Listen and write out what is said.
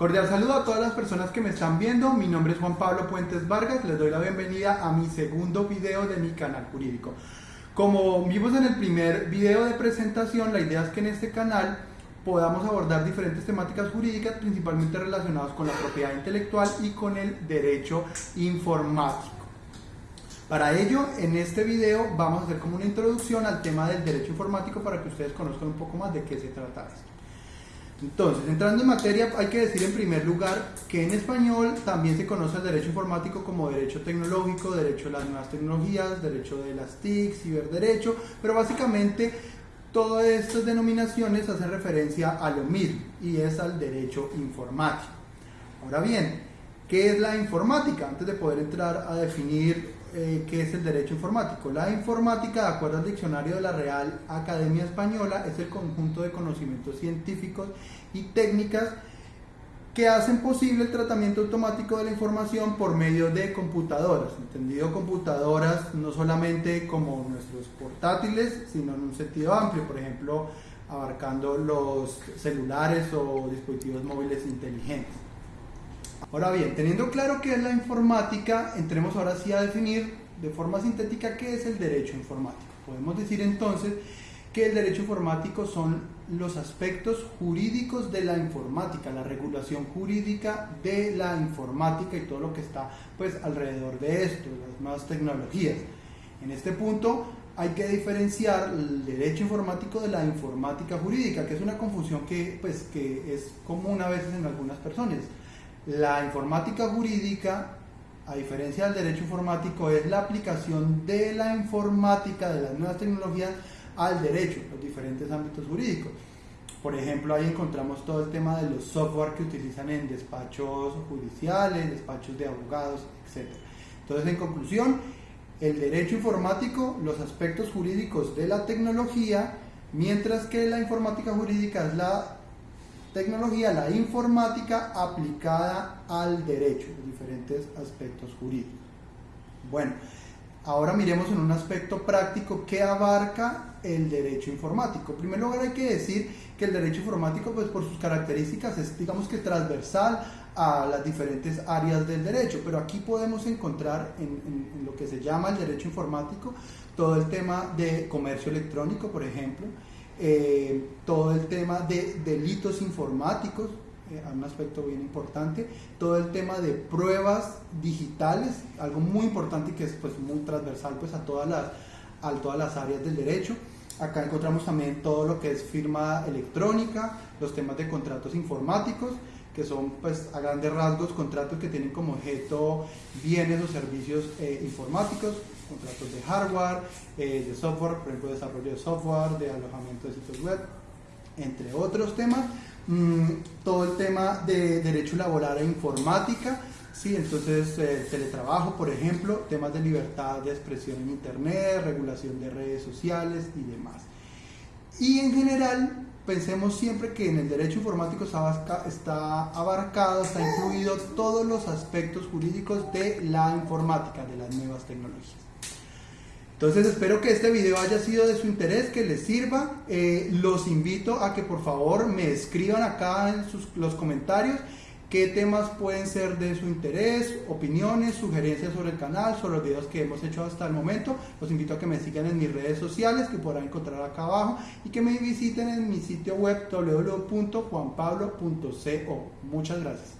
Cordial saludo a todas las personas que me están viendo. Mi nombre es Juan Pablo Puentes Vargas. Les doy la bienvenida a mi segundo video de mi canal jurídico. Como vimos en el primer video de presentación, la idea es que en este canal podamos abordar diferentes temáticas jurídicas, principalmente relacionadas con la propiedad intelectual y con el derecho informático. Para ello, en este video vamos a hacer como una introducción al tema del derecho informático para que ustedes conozcan un poco más de qué se trata esto. Entonces, entrando en materia, hay que decir en primer lugar que en español también se conoce el derecho informático como derecho tecnológico, derecho a las nuevas tecnologías, derecho de las TIC, ciberderecho, pero básicamente todas estas denominaciones hacen referencia a lo mismo y es al derecho informático. Ahora bien, ¿qué es la informática? Antes de poder entrar a definir eh, qué es el derecho informático. La informática, de acuerdo al diccionario de la Real Academia Española, es el conjunto de conocimientos científicos y técnicas que hacen posible el tratamiento automático de la información por medio de computadoras, entendido computadoras no solamente como nuestros portátiles, sino en un sentido amplio, por ejemplo, abarcando los celulares o dispositivos móviles inteligentes. Ahora bien, teniendo claro qué es la informática, entremos ahora sí a definir de forma sintética qué es el derecho informático. Podemos decir entonces que el derecho informático son los aspectos jurídicos de la informática, la regulación jurídica de la informática y todo lo que está pues alrededor de esto, las nuevas tecnologías. En este punto hay que diferenciar el derecho informático de la informática jurídica, que es una confusión que, pues, que es común a veces en algunas personas. La informática jurídica, a diferencia del derecho informático, es la aplicación de la informática, de las nuevas tecnologías, al derecho, los diferentes ámbitos jurídicos. Por ejemplo, ahí encontramos todo el tema de los software que utilizan en despachos judiciales, despachos de abogados, etc. Entonces, en conclusión, el derecho informático, los aspectos jurídicos de la tecnología, mientras que la informática jurídica es la tecnología, la informática aplicada al derecho, diferentes aspectos jurídicos. Bueno, ahora miremos en un aspecto práctico que abarca el derecho informático. En primer lugar hay que decir que el derecho informático, pues por sus características, es digamos que transversal a las diferentes áreas del derecho, pero aquí podemos encontrar en, en lo que se llama el derecho informático todo el tema de comercio electrónico, por ejemplo, eh, todo el tema de delitos informáticos, eh, un aspecto bien importante, todo el tema de pruebas digitales, algo muy importante y que es pues, muy transversal pues, a, todas las, a todas las áreas del derecho. Acá encontramos también todo lo que es firma electrónica, los temas de contratos informáticos, que son pues a grandes rasgos contratos que tienen como objeto bienes o servicios eh, informáticos, contratos de hardware, eh, de software, por ejemplo desarrollo de software, de alojamiento de sitios web, entre otros temas. Mm, todo el tema de derecho laboral e informática, ¿sí? entonces eh, teletrabajo, por ejemplo, temas de libertad de expresión en Internet, regulación de redes sociales y demás. Y en general, pensemos siempre que en el derecho informático está abarcado, está incluido todos los aspectos jurídicos de la informática, de las nuevas tecnologías. Entonces espero que este video haya sido de su interés, que les sirva. Eh, los invito a que por favor me escriban acá en los comentarios qué temas pueden ser de su interés, opiniones, sugerencias sobre el canal, sobre los videos que hemos hecho hasta el momento. Los invito a que me sigan en mis redes sociales que podrán encontrar acá abajo y que me visiten en mi sitio web www.juanpablo.co. Muchas gracias.